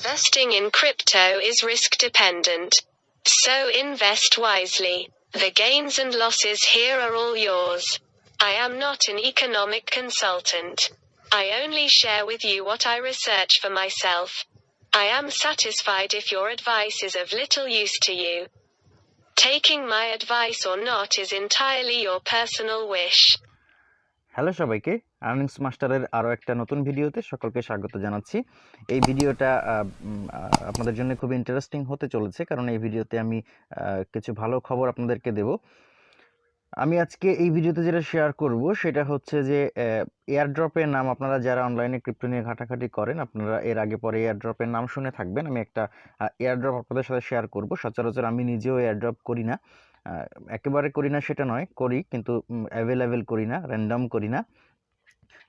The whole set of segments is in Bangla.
Investing in crypto is risk dependent. So invest wisely. The gains and losses here are all yours. I am not an economic consultant. I only share with you what I research for myself. I am satisfied if your advice is of little use to you. Taking my advice or not is entirely your personal wish. Hello সবাইকে আর্নিংস মাস্টারের আরও একটা নতুন ভিডিওতে সকলকে স্বাগত জানাচ্ছি এই ভিডিওটা আপনাদের জন্য খুব ইন্টারেস্টিং হতে চলেছে। কারণ এই ভিডিওতে আমি কিছু ভালো খবর আপনাদেরকে দেব। আমি আজকে এই ভিডিওতে যেটা শেয়ার করব সেটা হচ্ছে যে এয়ারড্রপের নাম আপনারা যারা অনলাইনে ক্রিপ্টো নিয়ে ঘাটাঘাটি করেন, আপনারা এর আগে পরে এয়ারড্রপের নাম শুনে থাকবেন। আমি একটা এয়ারড্রপ আপনাদের সাথে শেয়ার করব। সচরাচর আমি নিজেও এয়ারড্রপ করি না। একেবারে করি না সেটা নয়, করি কিন্তু অ্যাভেলেবেল করি না র্যান্ডম করি না।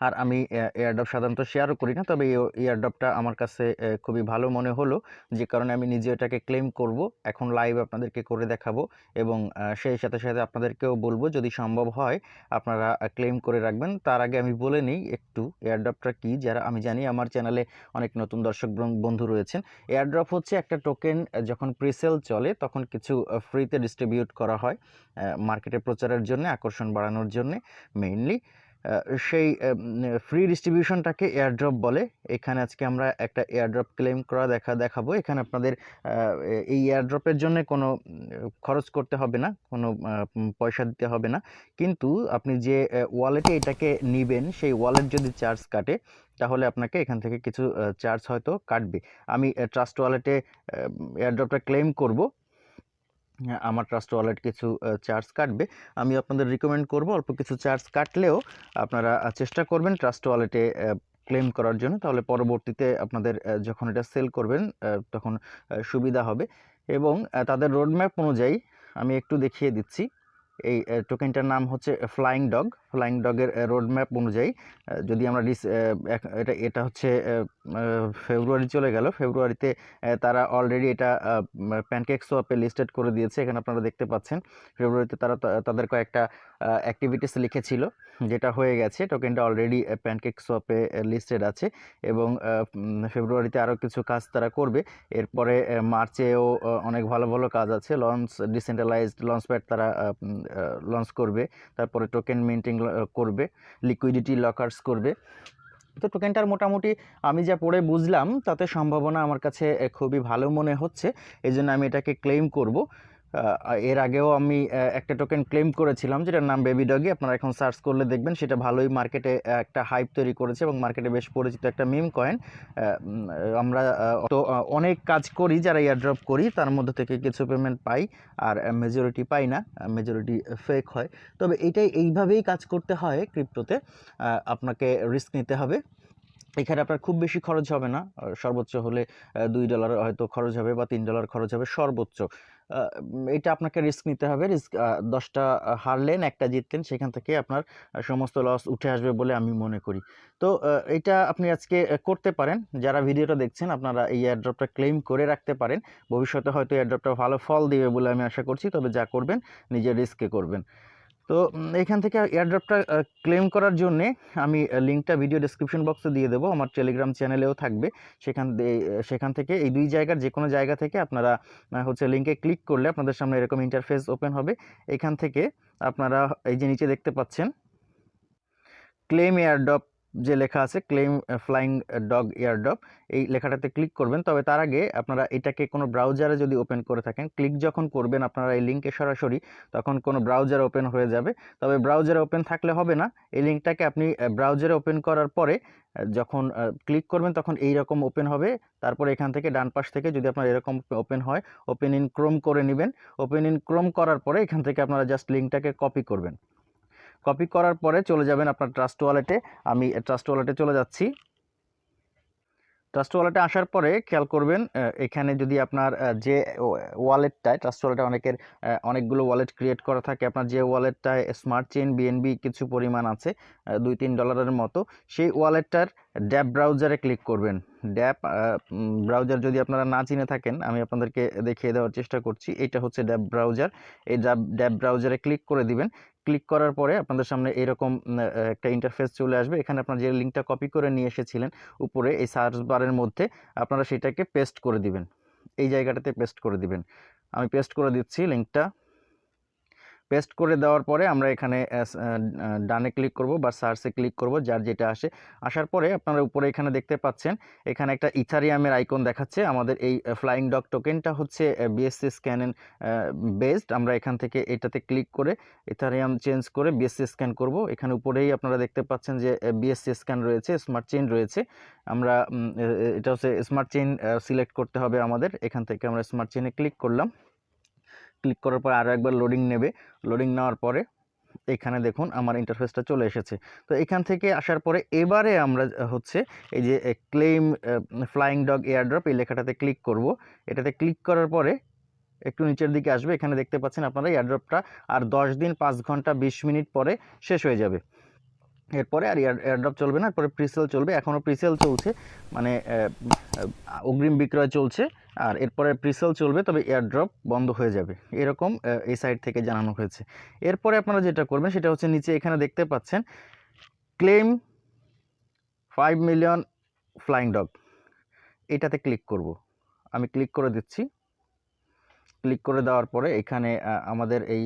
আর আমি এয়ারড্রপ সাধারণত শেয়ারও করি না। তবে এয়ারড্রপটা আমার কাছে খুবই ভালো মনে হলো। যে কারণে আমি নিজে এটাকে ক্লেম করব। এখন লাইভ আপনাদেরকে করে দেখাবো এবং সেই সাথে সাথে আপনাদেরকেও বলব, যদি সম্ভব হয়, আপনারা ক্লেম করে রাখবেন। তার আগে আমি বলে নিই একটু এয়ারড্রপটা কি? যারা, আমি জানি আমার চ্যানেলে অনেক নতুন দর্শক বন- বন্ধু রয়েছেন। এয়ারড্রপ হচ্ছে একটা টোকেন যখন প্রিসেল চলে, তখন কিছু ফ্রিতে ডিস্ট্রিবিউট করা হয় মার্কেটে প্রচারের জন্য, আকর্ষণ বাড়ানোর জন্য মেইনলি সেই ফ্রি ডিস্ট্রিবিউশনটাকে এয়ারড্রপ বলে। এখানে আজকে আমরা একটা এয়ারড্রপ ক্লেম করা দেখা, দেখাবো। এখানে আপনাদের এই এয়ারড্রপের জন্য কোনো খরচ করতে হবে না, কোনো পয়সা দিতে হবে না। কিন্তু আপনি যে ওয়ালেটে এটাকে নেবেন, সেই ওয়ালেট যদি চার্জ কাটে, তাহলে আপনাকে এখান থেকে কিছু চার্জ হয়তো কাটবে। আমি ট্রাস্ট ওয়ালেটে এয়ারড্রপটা ক্লেম করব। আমার ট্রাস্ট ওয়ালেট কিছু চার্জ কাটবে। আমি আপনাদের রিকমেন্ড করব অল্প কিছু চার্জ কাটলেও আপনারা চেষ্টা করবেন ট্রাস্ট ওয়ালেটে ক্লেম করার জন্য। তাহলে পরবর্তীতে আপনাদের যখন এটা সেল করবেন তখন সুবিধা হবে। এবং তাদের রোডম্যাপ অনুযায়ী আমি একটু দেখিয়ে দিচ্ছি। এই টোকেনটার নাম হচ্ছে ফ্লাইং ডগ ফ্লাইং ডগের রোডম্যাপ অনুযায়ী যদি আমরা এটা এটা হচ্ছে ফেব্রুয়ারি চলে গেল। ফেব্রুয়ারিতে তারা অলরেডি এটা প্যানকেক সোয়াপে লিস্টেড করে দিয়েছে, এখানে আপনারা দেখতে পাচ্ছেন। ফেব্রুয়ারিতে তারা তাদের কয়েকটা অ্যাক্টিভিটিস লিখেছিল, যেটা হয়ে গেছে। টোকেনটা অলরেডি প্যানকেক সোয়াপে লিস্টেড আছে এবং ফেব্রুয়ারিতে আরও কিছু কাজ তারা করবে। এরপরে মার্চেও অনেক ভালো ভালো কাজ আছে। লঞ্চ ডিসেন্ট্রালাইজড লঞ্চ প্যাড তারা লঞ্চ করবে। তারপরে টোকেন মিন্টিং করবে। লিকুইডিটি লকার্স করবে। তো টোকেনটার মোটামুটি আমি যা পড়ে বুঝলাম, তাতে সম্ভাবনা আমার কাছে খুবই ভালো মনে হচ্ছে। এই জন্য আমি এটাকে ক্লেম করব। এর আগেও আমি একটা টোকেন ক্লেম করেছিলাম যেটার নাম বেবি ডগি আপনারা এখন সার্চ করলে দেখবেন সেটা ভালোই মার্কেটে একটা হাইপ তৈরি করেছে এবং মার্কেটে বেশ পরিচিত একটা মিম কয়েন আমরা তো অনেক কাজ করি, যারা এয়ারড্রপ করি, তার মধ্যে থেকে কিছু পেমেন্ট পাই আর মেজরিটি পাই না মেজরিটি ফেক হয়। তবে এটাই এইভাবেই কাজ করতে হয় ক্রিপ্টোতে আপনাকে রিস্ক নিতে হবে। এখানে আপনার খুব বেশি খরচ হবে না। সর্বোচ্চ হলে দুই ডলার হয়তো খরচ হবে বা তিন ডলার খরচ হবে সর্বোচ্চ। এটা আপনাকে রিস্ক নিতে হবে। রিস্ক দশটা হারলেন, একটা জিতলেন, সেখান থেকে আপনার সমস্ত লস উঠে আসবে বলে আমি মনে করি। তো এটা আপনি আজকে করতে পারেন। যারা ভিডিওটা দেখছেন, আপনারা এই এয়ারড্রপটা ক্লেম করে রাখতে পারেন। ভবিষ্যতে হয়তো এয়ারড্রপটা ভালো ফল দিবে বলে আমি আশা করছি। তবে যা করবেন, নিজের রিস্কে করবেন। তো এখান থেকে এয়ারড্রপটা ক্লেম করার জন্যে আমি লিঙ্কটা ভিডিও ডেসক্রিপশন বক্সে দিয়ে দেবো। আমার টেলিগ্রাম চ্যানেলেও থাকবে। সেখান সেখান থেকে এই দুই জায়গার যে কোনো জায়গা থেকে আপনারা হচ্ছে লিঙ্কে ক্লিক করলে আপনাদের সামনে এরকম ইন্টারফেস ওপেন হবে। এখান থেকে আপনারা এই যে নিচে দেখতে পাচ্ছেন ক্লেম এয়ারড্রপ যে লেখা আছে ক্লেম ফ্লাইং ডগ এয়ারড্রপ এই লেখাটাতে ক্লিক করবেন। তবে তার আগে আপনারা এটাকে কোনো ব্রাউজারে যদি ওপেন করে থাকেন ক্লিক যখন করবেন আপনারা এই লিঙ্কে সরাসরি, তখন কোনো ব্রাউজার ওপেন হয়ে যাবে। তবে ব্রাউজারে ওপেন থাকলে হবে না। এই লিঙ্কটাকে আপনি ব্রাউজারে ওপেন করার পরে যখন ক্লিক করবেন, তখন এই রকম ওপেন হবে। তারপরে এখান থেকে ডান পাশ থেকে যদি আপনার এরকম ওপেন হয় ওপেন ইন ক্রোম করে নেবেন। ওপেন ইন ক্রোম করার পরে এখান থেকে আপনারা জাস্ট লিঙ্কটাকে কপি করবেন। কপি করার পরে চলে যাবেন আপনার ট্রাস্ট ওয়ালেটে আমি ট্রাস্ট ওয়ালেটে চলে যাচ্ছি। ট্রাস্ট ওয়ালেটে আসার পরে খেয়াল করবেন এখানে যদি আপনার যে ওয়ালেটটায় ট্রাস্ট ওয়ালেটে অনেকের অনেকগুলো ওয়ালেট ক্রিয়েট করা থাকে, আপনার যে ওয়ালেটটায় স্মার্ট চেন বিএনবি কিছু পরিমাণ আছে দুই তিন ডলারের মতো, সেই ওয়ালেটটার ড্যাব ব্রাউজারে ক্লিক করবেন। ড্যাব ব্রাউজার যদি আপনারা না চিনে থাকেন, আমি আপনাদেরকে দেখিয়ে দেওয়ার চেষ্টা করছি। এটা হচ্ছে ড্যাব ব্রাউজার এই ড্যাব ড্যাব ব্রাউজারে ক্লিক করে দিবেন। ক্লিক করার পরে আপনাদের সামনে এরকম একটা ইন্টারফেস চলে আসবে। এখানে আপনারা যে লিঙ্কটা কপি করে নিয়ে এসেছিলেন, উপরে এই সার্চ বারের মধ্যে আপনারা সেটাকে পেস্ট করে দিবেন। এই জায়গাটাতে পেস্ট করে দিবেন। আমি পেস্ট করে দিচ্ছি লিঙ্কটা পেস্ট করে দেওয়ার পরে আমরা এখানে ডানে ক্লিক করব বা সার্চে ক্লিক করব, যার যেটা আসে। আসার পরে আপনারা উপরে এখানে দেখতে পাচ্ছেন, এখানে একটা ইথারিয়ামের আইকন দেখাচ্ছে। আমাদের এই ফ্লাইং ডগ টোকেনটা হচ্ছে বিএসসি স্ক্যান বেসড আমরা এখান থেকে এটাতে ক্লিক করে ইথারিয়াম চেঞ্জ করে বিএসসি স্ক্যান করব। এখানে উপরেই আপনারা দেখতে পাচ্ছেন যে বিএসসি স্ক্যান রয়েছে স্মার্ট চেইন রয়েছে। আমরা এটা হচ্ছে স্মার্ট চেইন সিলেক্ট করতে হবে আমাদের। এখান থেকে আমরা স্মার্ট চেইনে ক্লিক করলাম। ক্লিক করার পর আরও একবার লোডিং নেবে। লোডিং নেওয়ার পরে এখানে দেখুন আমার ইন্টারফেসটা চলে এসেছে। তো এখান থেকে আসার পরে এবারে আমরা হচ্ছে এই যে ক্লেম ফ্লাইং ডগ এয়ারড্রপ এই লেখাটাতে ক্লিক করব। এটাতে ক্লিক করার পরে একটু নিচের দিকে আসবে। এখানে দেখতে পাচ্ছেন আপনারা এয়ারড্রপটা আর দশ দিন পাঁচ ঘণ্টা বিশ মিনিট পরে শেষ হয়ে যাবে। এরপরে আর এয়ার, এয়ারড্রপ চলবে না, এরপরে প্রিসেল চলবে। এখনও প্রিসেল চলছে মানে অগ্রিম বিক্রয় চলছে, আর এরপরে প্রিসেল চলবে, তবে এয়ারড্রপ বন্ধ হয়ে যাবে। এরকম এই সাইড থেকে জানানো হয়েছে। এরপরে আপনারা যেটা করবেন, সেটা হচ্ছে নিচে এখানে দেখতে পাচ্ছেন claim five million flying dog এটাতে ক্লিক করব। আমি ক্লিক করে দিচ্ছি। ক্লিক করে দেওয়ার পরে এখানে আমাদের এই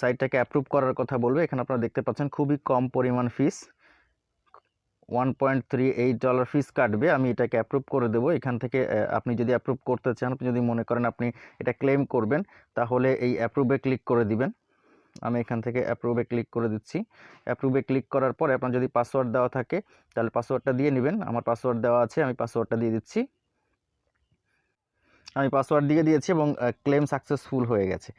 সাইটটাকে অ্যাপ্রুভ করার কথা বলবে। এখানে আপনারা দেখতে পাচ্ছেন খুবই কম পরিমাণ fees one point three eight dollar fees কাটবে। আমি এটাকে অ্যাপ্রুভ করে দেবো। এখান থেকে আপনি যদি অ্যাপ্রুভ করতে চান, আপনি যদি মনে করেন আপনি এটা ক্লেম করবেন, তাহলে এই অ্যাপ্রুভে ক্লিক করে দিবেন। আমি এখান থেকে অ্যাপ্রুভে ক্লিক করে দিচ্ছি। অ্যাপ্রুভে ক্লিক করার পর আপনার যদি পাসওয়ার্ড দেওয়া থাকে, তাহলে পাসওয়ার্ডটা দিয়ে নেবেন। আমার পাসওয়ার্ড দেওয়া আছে, আমি পাসওয়ার্ডটা দিয়ে দিচ্ছি। আমি পাসওয়ার্ড দিয়ে দিয়েছি এবং ক্লেম সাকসেসফুল হয়ে গেছে।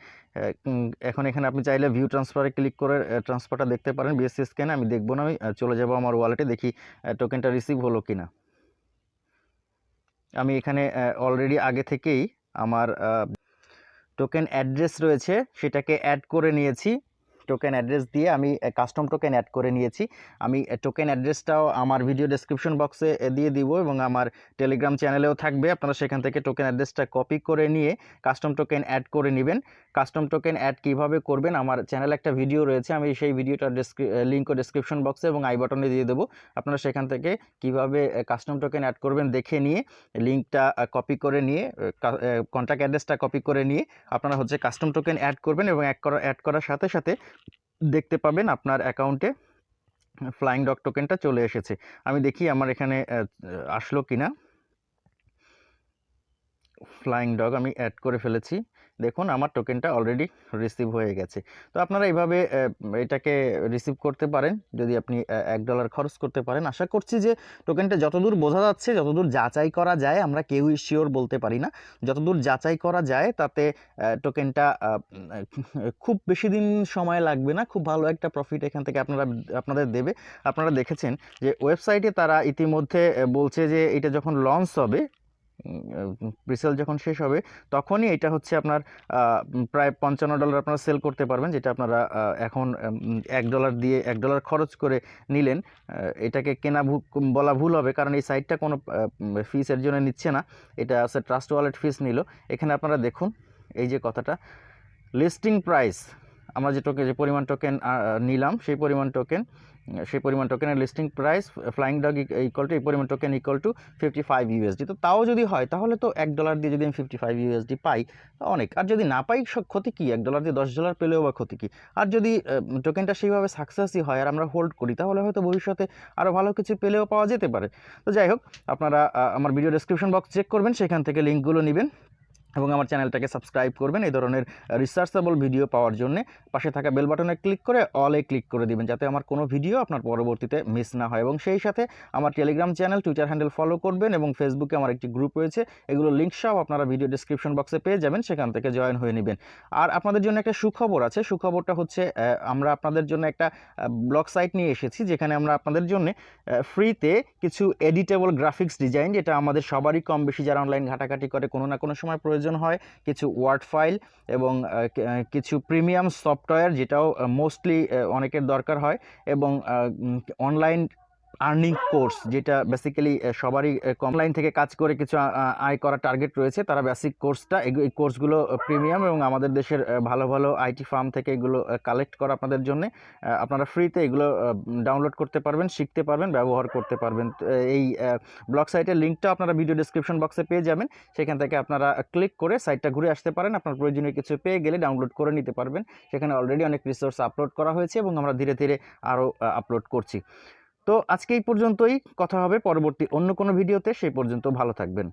এখন এখানে আপনি চাইলে ভিউ ট্রান্সফারে ক্লিক করে ট্রান্সফারটা দেখতে পারেন। বিএসসি স্ক্যানে আমি দেখব না আমি চলে যাব আমার ওয়ালেটে দেখি টোকেনটা রিসিভ হলো কি না আমি এখানে অলরেডি আগে থেকেই আমার টোকেন অ্যাড্রেস রয়েছে, সেটাকে অ্যাড করে নিয়েছি। টোকেন অ্যাড্রেস দিয়ে আমি কাস্টম টোকেন অ্যাড করে নিয়েছি। আমি টোকেন অ্যাড্রেসটাও আমার ভিডিও ডেসক্রিপশন বক্সে দিয়ে দিব এবং আমার টেলিগ্রাম চ্যানেলেও থাকবে। আপনারা সেখান থেকে টোকেন অ্যাড্রেসটা কপি করে নিয়ে কাস্টম টোকেন অ্যাড করে নেবেন। কাস্টম টোকেন অ্যাড কীভাবে করবেন, আমার চ্যানেলে একটা ভিডিও রয়েছে, আমি সেই ভিডিওটার লিঙ্কও ডেসক্রিপশন বক্সে এবং আই বাটনে দিয়ে দেবো। আপনারা সেখান থেকে কীভাবে কাস্টম টোকেন অ্যাড করবেন দেখে নিয়ে লিঙ্কটা কপি করে নিয়ে কন্ট্যাক্ট অ্যাড্রেসটা কপি করে নিয়ে আপনারা হচ্ছে কাস্টম টোকেন অ্যাড করবেন এবং অ্যাড করা অ্যাড করার সাথে সাথে দেখতে পাবেন আপনার অ্যাকাউন্টে ফ্লাইং ডগ টোকেনটা চলে এসেছে। আমি দেখি আমার এখানে আসলো কিনা। ফ্লাইং ডগ আমি অ্যাড করে ফেলেছি। দেখুন, আমার টোকেনটা অলরেডি রিসিভ হয়ে গেছে। তো আপনারা এইভাবে এটাকে রিসিভ করতে পারেন, যদি আপনি এক ডলার খরচ করতে পারেন। আশা করছি যে টোকেনটা যতদূর বোঝা যাচ্ছে, যতদূর যাচাই করা যায়, আমরা কেউই শিওর বলতে পারি না। যতদূর যাচাই করা যায়, তাতে টোকেনটা খুব বেশি দিন সময় লাগবে না, খুব ভালো একটা প্রফিট এখান থেকে আপনারা, আপনাদের দেবে। আপনারা দেখেছেন যে ওয়েবসাইটে তারা ইতিমধ্যে বলছে যে এটা যখন লঞ্চ হবে প্রিসেল যখন শেষ হবে, তখনই এটা হচ্ছে আপনার প্রায় পঞ্চান্ন ডলার আপনারা সেল করতে পারবেন, যেটা আপনারা এখন এক ডলার দিয়ে, এক ডলার খরচ করে নিলেন এটাকে কেনা বলা ভুল হবে, কারণ এই সাইটটা কোনো ফিসের জন্য নিচ্ছে না, এটা আছে ট্রাস্ট ওয়ালেট ফিস নিল, এখানে আপনারা দেখুন, এই যে কথাটা লিস্টিং প্রাইস আমরা যে টোকেন যে পরিমাণ টোকেন নিলাম, সেই পরিমাণ টোকেন সেই পরিমাণ টোকেনের listing price flying dog equal to এই পরিমাণ token equal to fifty five USD তো তাও যদি হয়, তাহলে তো এক ডলার দিয়ে যদি আমি ফিফটি ফাইভ ইউএসডি পাই অনেক। আর যদি না পাই ক্ষতি কী? এক ডলার দিয়ে দশ ডলার পেলেও বা ক্ষতি কী? আর যদি টোকেনটা সেইভাবে সাকসেসই হয় আর আমরা হোল্ড করি, তাহলে হয়তো ভবিষ্যতে আরও ভালো কিছু পেলেও পাওয়া যেতে পারে। তো যাই হোক, আপনারা আমার ভিডিও ডেসক্রিপশন বক্স চেক করবেন, সেখান থেকে লিঙ্কগুলো নেবেন। এবং আমার চ্যানেলটাকে সাবস্ক্রাইব করবেন এই ধরনের রিসার্চেবল ভিডিও পাওয়ার জন্য। পাশে থাকা বেল বাটনে ক্লিক করে অলে ক্লিক করে দিবেন যাতে আমার কোনো ভিডিও আপনার পরবর্তীতে মিস না হয় এবং সেই সাথে আমার Telegram channel Twitter handle follow করবেন এবং ফেসবুকে আমার একটি গ্রুপ রয়েছে। এগুলো লিঙ্ক সব আপনারা ভিডিও ডিসক্রিপশন বক্সে পেয়ে যাবেন, সেখান থেকে জয়েন হয়ে নেবেন। আর আপনাদের জন্য একটা সুখবর আছে। সুখবরটা হচ্ছে আমরা আপনাদের জন্য একটা ব্লগ সাইট নিয়ে এসেছি, যেখানে আমরা আপনাদের জন্য ফ্রিতে কিছু এডিটেবল গ্রাফিক্স ডিজাইন যেটা আমাদের সবারই কম বেশি যারা অনলাইন ঘাটাঘাটি করে, কোনো না কোনো সময় প্রয়োজন হয়, কিছু ওয়ার্ড ফাইল এবং কিছু প্রিমিয়াম সফটওয়্যার যেটাও মোস্টলি অনেকের দরকার হয় এবং অনলাইন আর্নিং কোর্স যেটা বেসিক্যালি সবারই কমলাইন থেকে কাজ করে কিছু আয় করা টার্গেট রয়েছে, তারা বেসিক কোর্সটা এই কোর্সগুলো প্রিমিয়াম এবং আমাদের দেশের ভালো ভালো আইটি ফার্ম থেকে এগুলো কালেক্ট করা আপনাদের জন্য আপনারা ফ্রিতে এগুলো ডাউনলোড করতে পারবেন, শিখতে পারবেন, ব্যবহার করতে পারবেন। এই ব্লগ সাইটের লিঙ্কটা আপনারা ভিডিও ডিসক্রিপশন বক্সে পেয়ে যাবেন, সেখান থেকে আপনারা ক্লিক করে সাইটটা ঘুরে আসতে পারেন, আপনার প্রয়োজনীয় কিছু পেয়ে গেলে ডাউনলোড করে নিতে পারবেন। সেখানে অলরেডি অনেক রিসোর্স আপলোড করা হয়েছে এবং আমরা ধীরে ধীরে আরও আপলোড করছি। তো আজকে এই পর্যন্তই। কথা হবে পরবর্তী অন্য কোনো ভিডিওতে। সেই পর্যন্ত ভালো থাকবেন।